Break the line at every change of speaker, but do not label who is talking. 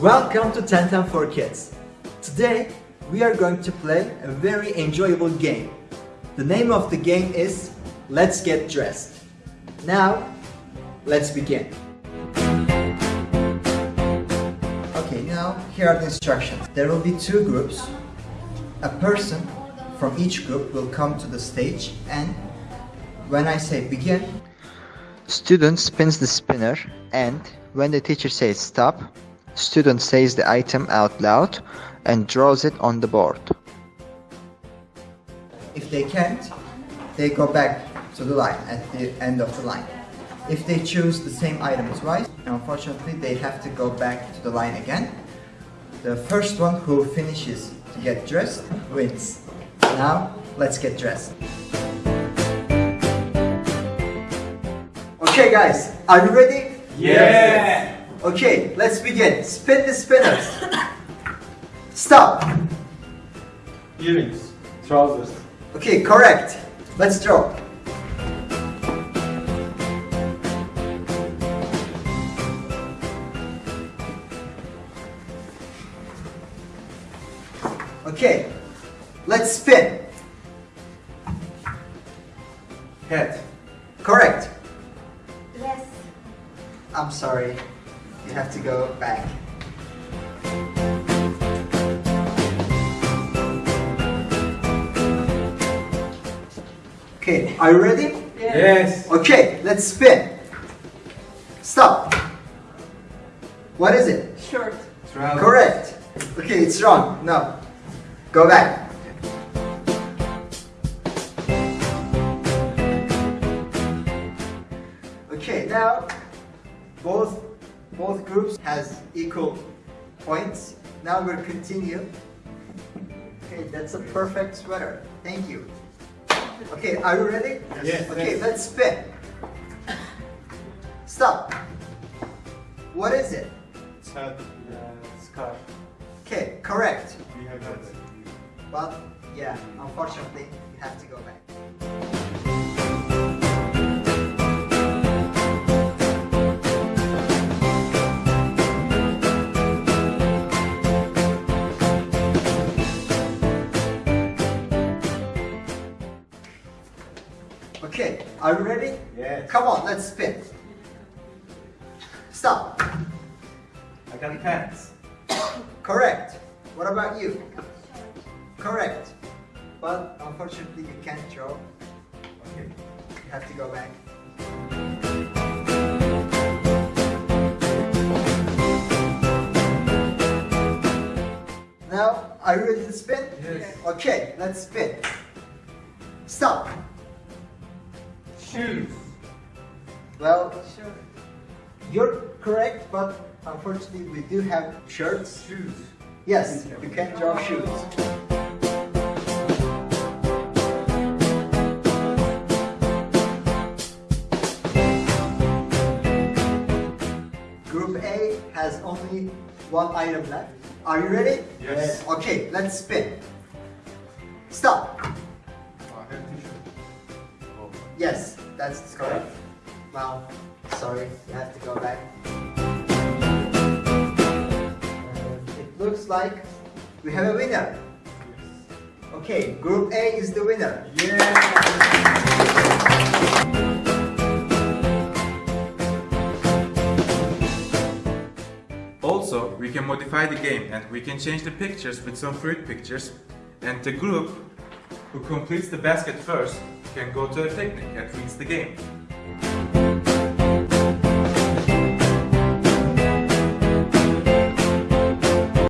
Welcome to 1010 for Kids. Today we are going to play a very enjoyable game. The name of the game is Let's Get Dressed. Now, let's begin. Okay, now here are the instructions. There will be two groups. A person from each group will come to the stage and when I say begin, student spins the spinner and when the teacher says stop, student says the item out loud and draws it on the board. If they can't, they go back to the line at the end of the line. If they choose the same item twice, unfortunately they have to go back to the line again. The first one who finishes to get dressed wins. Now, let's get dressed. Okay guys, are you ready?
Yeah.
Okay, let's begin. Spin the spinners. Stop.
Earrings. Trousers.
Okay, correct. Let's draw. Okay, let's spin.
Head.
Correct.
Dress.
I'm sorry. You have to go back. Okay, are you ready?
Yes.
Okay, let's spin. Stop. What is it?
Shirt.
Trousers.
Correct. Okay, it's wrong. No. Go back. Okay, now both both groups has equal points. Now we'll continue. Okay, that's a perfect sweater. Thank you. Okay, are you ready?
Yes.
Okay,
yes.
let's spin. Stop. What is it?
Hat. Uh, scarf.
Okay, correct.
We have that.
Well, yeah, unfortunately, you have to go back. Okay, are you ready?
Yes.
Come on, let's spin. Stop.
I got pants.
Correct. What about you? Correct. But unfortunately, you can't draw.
Okay.
You have to go back. Now, are you ready to spin?
Yes.
Okay, let's spin. Stop.
Shoes.
Well, you're correct, but unfortunately, we do have shirts.
Shoes.
Yes, you can draw shoes. Group A has only one item left. Are you ready?
Yes.
Okay, let's spin. Stop.
Oh, I have t-shirt. Oh.
Yes, that's correct. Well, sorry, you have to go back. And it looks like we have a winner. Okay, Group A is the winner.
Yeah.
Also, we can modify the game and we can change the pictures with some fruit pictures and the group who completes the basket first can go to a picnic and wins the game.